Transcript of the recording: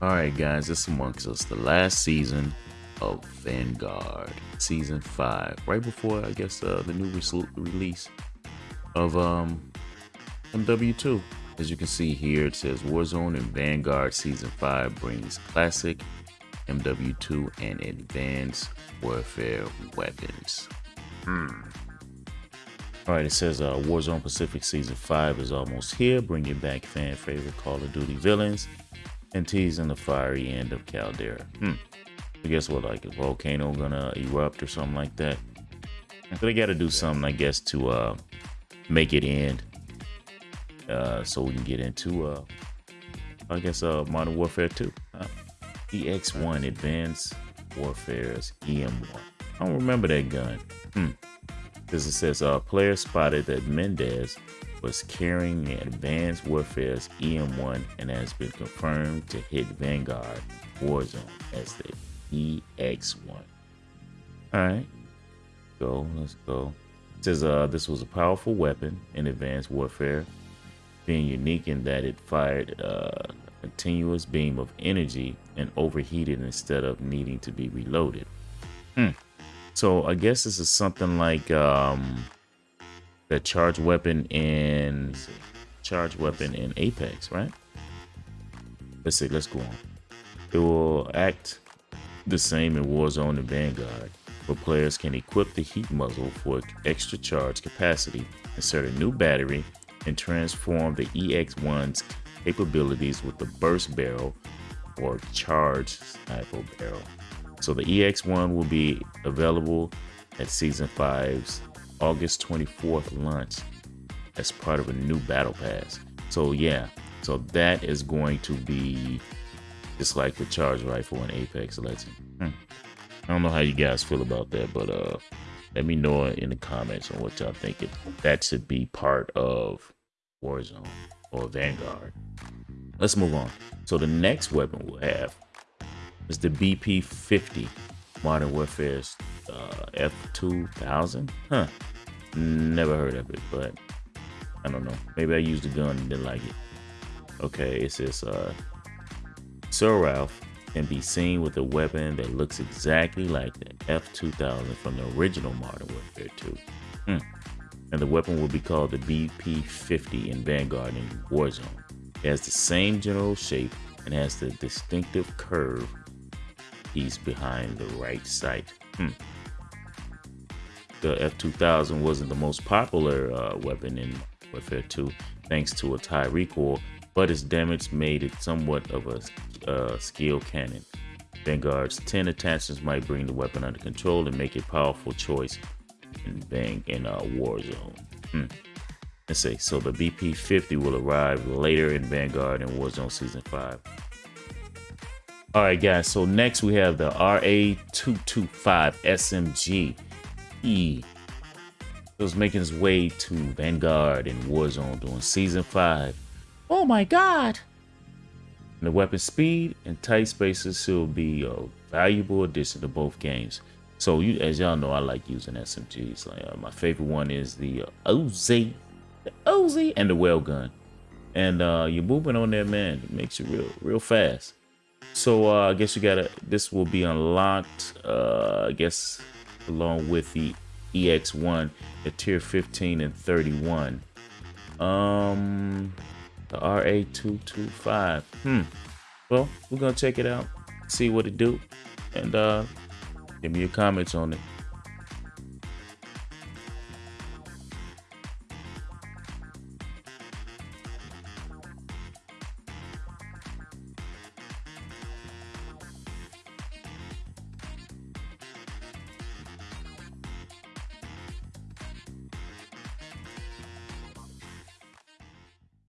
Alright guys, it's Amongst Us, the last season of Vanguard, season 5, right before I guess uh, the new re release of um, MW2. As you can see here, it says Warzone and Vanguard Season 5 brings classic MW2 and advanced warfare weapons. Hmm. Alright, it says uh, Warzone Pacific Season 5 is almost here, bringing back fan favorite Call of Duty villains and teasing the fiery end of Caldera. Hmm. I guess what, like a volcano gonna erupt or something like that? So they gotta do something, I guess, to uh, make it end. Uh, so we can get into, uh, I guess, uh, Modern Warfare 2. Uh, EX1 Advanced Warfare's EM1. I don't remember that gun. Hmm. Because it says, uh, player spotted that Mendez was carrying the Advanced Warfare's EM1 and has been confirmed to hit Vanguard Warzone as the EX1. Alright. Go, let's go. It says uh, this was a powerful weapon in Advanced Warfare, being unique in that it fired uh, a continuous beam of energy and overheated instead of needing to be reloaded. Hmm. So I guess this is something like um, the charge weapon in charge weapon in Apex, right? Let's see, let's go on. It will act the same in Warzone and Vanguard, where players can equip the heat muzzle for extra charge capacity, insert a new battery, and transform the EX1's capabilities with the burst barrel or charge sniper barrel. So the EX1 will be available at Season 5's August 24th launch as part of a new battle pass. So yeah, so that is going to be just like the charge rifle in Apex Legend. Hmm. I don't know how you guys feel about that, but uh, let me know in the comments on what y'all think. If that should be part of Warzone or Vanguard. Let's move on. So the next weapon we'll have is the BP-50 Modern Warfare's uh, F2000. Huh. Never heard of it, but I don't know. Maybe I used the gun and didn't like it. Okay, it says uh, Sir Ralph can be seen with a weapon that looks exactly like the F2000 from the original Modern Warfare 2. Hmm. And the weapon will be called the BP-50 in Vanguard and Warzone. It has the same general shape and has the distinctive curve piece behind the right sight. Hmm the F2000 wasn't the most popular uh, weapon in Warfare 2 thanks to its high recoil, but its damage made it somewhat of a uh, skill cannon. Vanguard's 10 attachments might bring the weapon under control and make a powerful choice in Bang in a war zone. Hmm. Let's see. So the BP-50 will arrive later in Vanguard and Warzone Season 5. All right, guys. So next we have the RA225 SMG. He was making his way to Vanguard and Warzone during Season 5. Oh my god! And the weapon speed and tight spaces will be a valuable addition to both games. So you, as y'all know, I like using SMGs. Like uh, my favorite one is the uh, OZ, the OZ, and the Welgun. And uh, you're moving on there, man. It makes you real, real fast. So uh, I guess you gotta. This will be unlocked. Uh, I guess along with the EX1 at tier 15 and 31. Um, the RA225. Hmm. Well, we're gonna check it out, see what it do, and uh, give me your comments on it.